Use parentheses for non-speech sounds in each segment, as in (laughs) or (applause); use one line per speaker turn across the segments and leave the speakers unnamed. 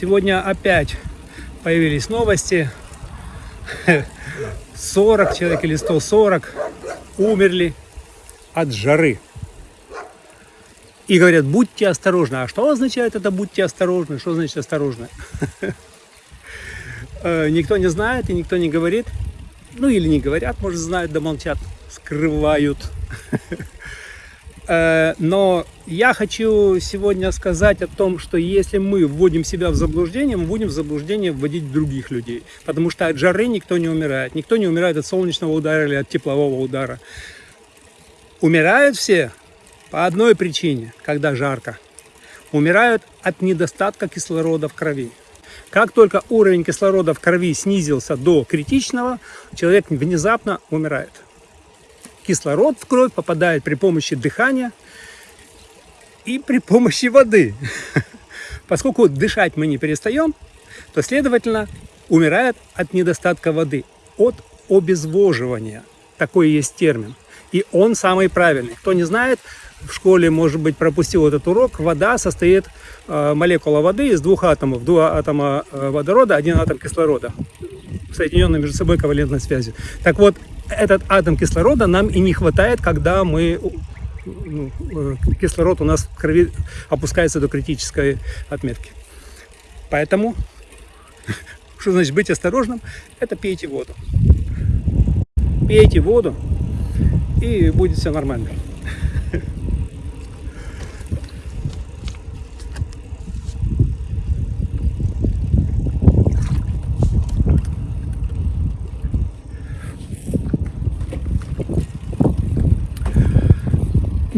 Сегодня опять появились новости. 40 человек или 140 умерли от жары. И говорят, будьте осторожны. А что означает это будьте осторожны? Что значит осторожно? (laughs) Э, никто не знает и никто не говорит. Ну или не говорят, может знают, да молчат, скрывают. (laughs) Э, но я хочу сегодня сказать о том, что если мы вводим себя в заблуждение, мы будем в заблуждение вводить других людей. Потому что от жары никто не умирает. Никто не умирает от солнечного удара или от теплового удара. Умирают все по одной причине, когда жарко. Умирают от недостатка кислорода в крови. Как только уровень кислорода в крови снизился до критичного, человек внезапно умирает кислород в кровь попадает при помощи дыхания и при помощи воды. (laughs) Поскольку дышать мы не перестаем, то, следовательно, умирает от недостатка воды, от обезвоживания. Такой есть термин. И он самый правильный. Кто не знает, в школе, может быть, пропустил этот урок, вода состоит, э, молекула воды из двух атомов. Два атома э, водорода, один атом кислорода, соединенные между собой ковалентной связью. Так вот, этот атом кислорода нам и не хватает, когда мы ну, э, кислород у нас в крови опускается до критической отметки. Поэтому, (laughs) что значит быть осторожным, это пейте воду. Пейте воду, и будет все нормально.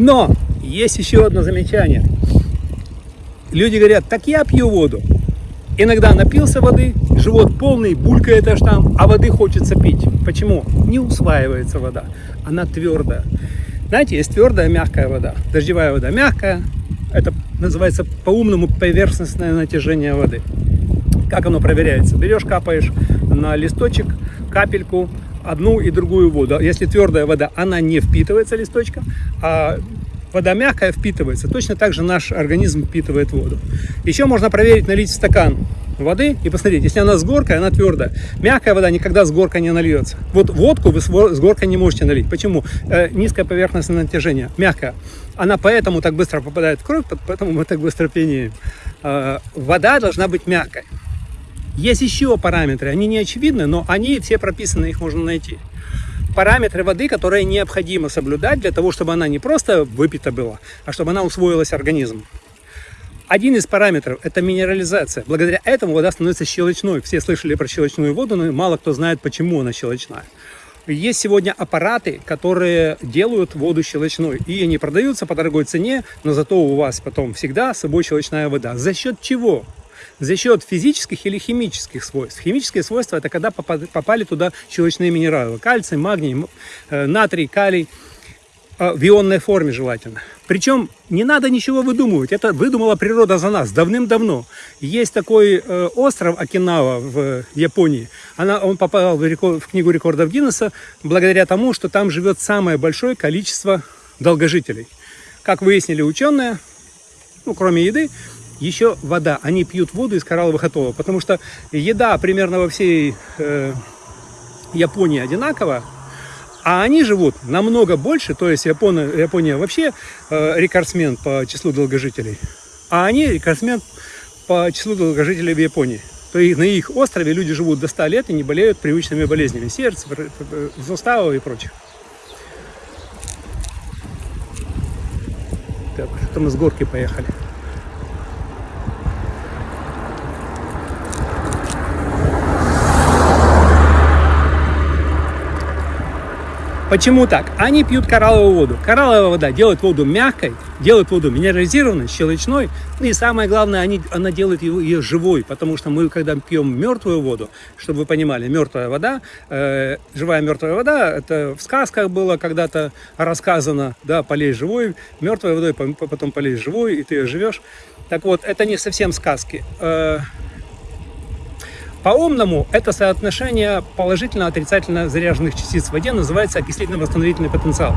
Но есть еще одно замечание. Люди говорят, так я пью воду. Иногда напился воды, живот полный, булькает аж там, а воды хочется пить. Почему? Не усваивается вода, она твердая. Знаете, есть твердая, мягкая вода. Дождевая вода мягкая, это называется по-умному поверхностное натяжение воды. Как оно проверяется? Берешь, капаешь на листочек капельку одну и другую воду. Если твердая вода, она не впитывается листочком, а вода мягкая впитывается. Точно так же наш организм впитывает воду. Еще можно проверить, налить стакан воды и посмотреть, если она с горкой, она твердая. Мягкая вода никогда с горкой не нальется. Вот водку вы с горкой не можете налить. Почему? Э, низкое поверхностное натяжение, мягкая. Она поэтому так быстро попадает в кровь, поэтому мы так быстро пьянеем. Э, вода должна быть мягкой. Есть еще параметры, они не очевидны, но они все прописаны, их можно найти. Параметры воды, которые необходимо соблюдать для того, чтобы она не просто выпита была, а чтобы она усвоилась организмом. Один из параметров – это минерализация. Благодаря этому вода становится щелочной. Все слышали про щелочную воду, но мало кто знает, почему она щелочная. Есть сегодня аппараты, которые делают воду щелочной. И они продаются по дорогой цене, но зато у вас потом всегда с собой щелочная вода. За счет чего? За счет физических или химических свойств. Химические свойства – это когда попали туда щелочные минералы. Кальций, магний, э, натрий, калий э, в ионной форме желательно. Причем не надо ничего выдумывать, это выдумала природа за нас давным-давно. Есть такой э, остров Окинава в Японии, Она, он попал в, рекорд, в книгу рекордов Гиннесса благодаря тому, что там живет самое большое количество долгожителей. Как выяснили ученые, ну, кроме еды, еще вода. Они пьют воду из коралловых атоллов, потому что еда примерно во всей э, Японии одинакова, а они живут намного больше, то есть Япония, Япония вообще э, рекордсмен по числу долгожителей, а они рекордсмен по числу долгожителей в Японии. То есть на их острове люди живут до 100 лет и не болеют привычными болезнями сердца, суставов и прочих. Так, что мы с горки поехали. Почему так? Они пьют коралловую воду. Коралловая вода делает воду мягкой, делает воду минерализированной, щелочной. И самое главное, они, она делает ее, ее живой, потому что мы, когда пьем мертвую воду, чтобы вы понимали, мертвая вода, э, живая мертвая вода, это в сказках было когда-то рассказано, да, полей живой, мертвой водой, потом полей живой, и ты ее живешь. Так вот, это не совсем сказки. Э, по-умному это соотношение положительно-отрицательно заряженных частиц в воде называется окислительно-восстановительный потенциал.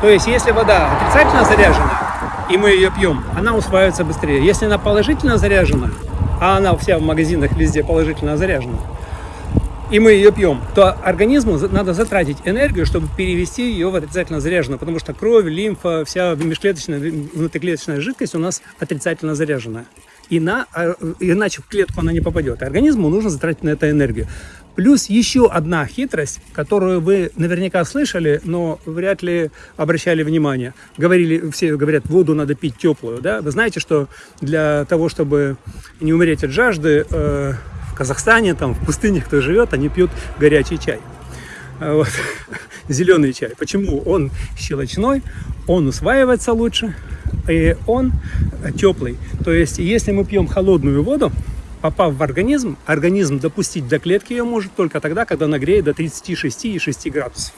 То есть, если вода отрицательно заряжена, и мы ее пьем, она усваивается быстрее. Если она положительно заряжена, а она вся в магазинах везде положительно заряжена, и мы ее пьем, то организму надо затратить энергию, чтобы перевести ее в отрицательно заряженную, потому что кровь, лимфа, вся межклеточная, внутриклеточная жидкость у нас отрицательно заряженная. И на, а, иначе в клетку она не попадет. Организму нужно затратить на это энергию. Плюс еще одна хитрость, которую вы наверняка слышали, но вряд ли обращали внимание. Говорили, все говорят, воду надо пить теплую. Да? Вы знаете, что для того, чтобы не умереть от жажды, э, Казахстане, там, в пустыне кто живет, они пьют горячий чай. А вот. (laughs) Зеленый чай. Почему? Он щелочной, он усваивается лучше, и он теплый. То есть, если мы пьем холодную воду, попав в организм, организм допустить до клетки ее может только тогда, когда нагреет до 36,6 градусов.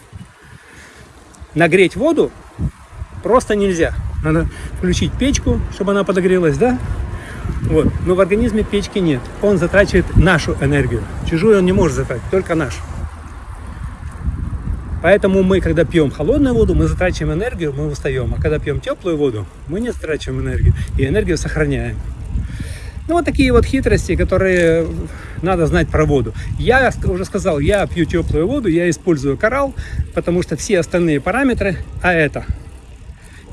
Нагреть воду просто нельзя. Надо включить печку, чтобы она подогрелась, да? Вот. Но в организме печки нет. Он затрачивает нашу энергию. Чужую он не может затратить, только нашу. Поэтому мы, когда пьем холодную воду, мы затрачиваем энергию, мы устаем. А когда пьем теплую воду, мы не затрачиваем энергию. И энергию сохраняем. Ну, вот такие вот хитрости, которые надо знать про воду. Я уже сказал, я пью теплую воду, я использую коралл, потому что все остальные параметры, а это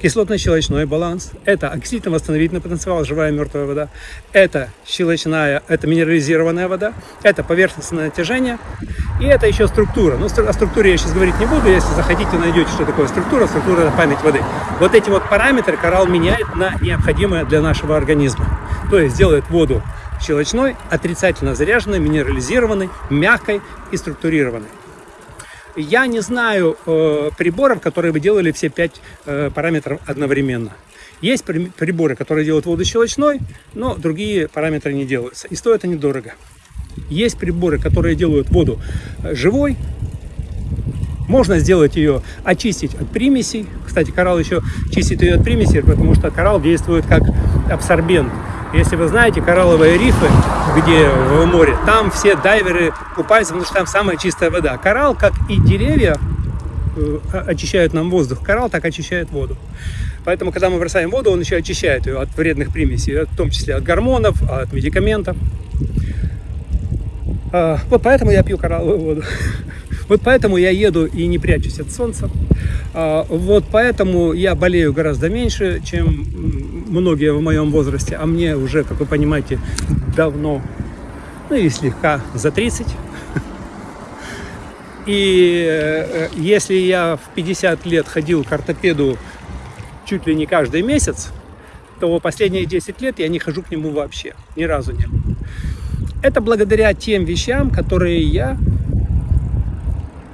кислотно-щелочной баланс, это оксидно-восстановительный потенциал, живая мертвая вода, это щелочная, это минерализированная вода, это поверхностное натяжение, и это еще структура. Ну, о структуре я сейчас говорить не буду, если захотите, найдете, что такое структура. Структура – это память воды. Вот эти вот параметры коралл меняет на необходимые для нашего организма. То есть делает воду щелочной, отрицательно заряженной, минерализированной, мягкой и структурированной. Я не знаю э, приборов, которые бы делали все пять э, параметров одновременно. Есть приборы, которые делают воду щелочной, но другие параметры не делаются. И стоят они дорого. Есть приборы, которые делают воду э, живой. Можно сделать ее, очистить от примесей. Кстати, коралл еще чистит ее от примесей, потому что коралл действует как абсорбент. Если вы знаете коралловые рифы, где в море, там все дайверы купаются, потому что там самая чистая вода. Коралл, как и деревья, э, очищают нам воздух. Коралл так очищает воду. Поэтому, когда мы бросаем воду, он еще очищает ее от вредных примесей, в том числе от гормонов, от медикаментов. А, вот поэтому я пью коралловую воду. (laughs) Вот поэтому я еду и не прячусь от солнца. А, вот поэтому я болею гораздо меньше, чем многие в моем возрасте. А мне уже, как вы понимаете, давно, ну и слегка за 30. (laughs) И э, если я в 50 лет ходил к ортопеду чуть ли не каждый месяц, то последние 10 лет я не хожу к нему вообще, ни разу не. Это благодаря тем вещам, которые я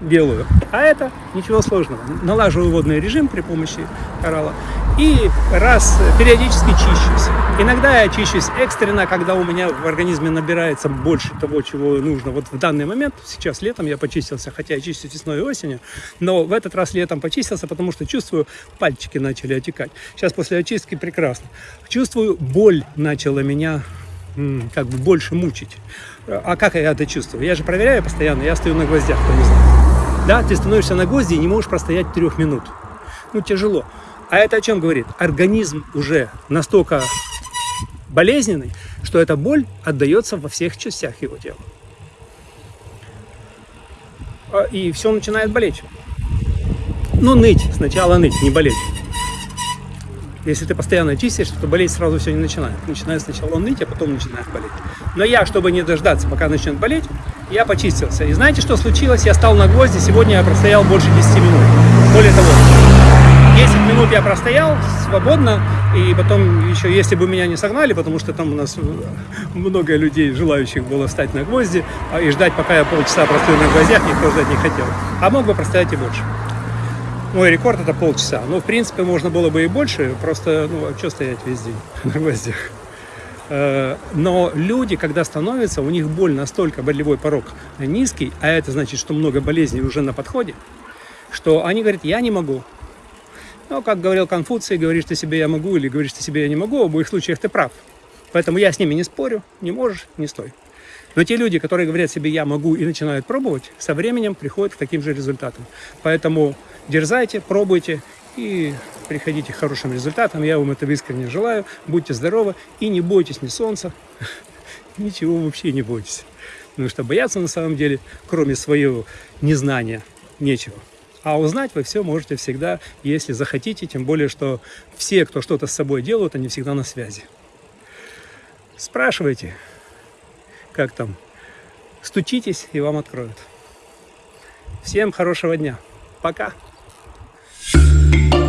делаю. А это ничего сложного. Налаживаю водный режим при помощи коралла и раз периодически чищусь. Иногда я чищусь экстренно, когда у меня в организме набирается больше того, чего нужно. Вот в данный момент, сейчас летом я почистился, хотя я чистюсь весной и осенью, но в этот раз летом почистился, потому что чувствую, пальчики начали отекать. Сейчас после очистки прекрасно. Чувствую, боль начала меня как бы больше мучить. А как я это чувствую? Я же проверяю постоянно, я стою на гвоздях, кто не знает. Да, ты становишься на гвозди и не можешь простоять трех минут. Ну, тяжело. А это о чем говорит? Организм уже настолько болезненный, что эта боль отдается во всех частях его тела. А, и все начинает болеть. Ну, ныть. Сначала ныть, не болеть. Если ты постоянно чистишь, то болеть сразу все не начинает. Начинает сначала ныть, а потом начинает болеть. Но я, чтобы не дождаться, пока начнет болеть, я почистился. И знаете, что случилось? Я стал на гвозди, сегодня я простоял больше 10 минут. Более того, 10 минут я простоял свободно, и потом еще, если бы меня не согнали, потому что там у нас много людей, желающих было встать на гвозди, а, и ждать, пока я полчаса простою на гвоздях, никто ждать не хотел. А мог бы простоять и больше. Мой рекорд это полчаса. Но, в принципе, можно было бы и больше, просто, ну, а что стоять весь день (laughs) на гвоздях? Э, но люди, когда становятся, у них боль настолько, болевой порог низкий, а это значит, что много болезней уже на подходе, что они говорят, я не могу. Но, как говорил Конфуций, говоришь ты себе я могу или говоришь ты себе я не могу, в обоих случаях ты прав. Поэтому я с ними не спорю, не можешь, не стой. Но те люди, которые говорят себе я могу и начинают пробовать, со временем приходят к таким же результатам. Поэтому дерзайте, пробуйте и приходите к хорошим результатам. Я вам этого искренне желаю. Будьте здоровы и не бойтесь ни солнца, (laughs) ничего вообще не бойтесь. Потому что бояться на самом деле, кроме своего незнания, нечего. А узнать вы все можете всегда, если захотите, тем более, что все, кто что-то с собой делают, они всегда на связи. Спрашивайте, как там, стучитесь, и вам откроют. Всем хорошего дня. Пока. Thank you.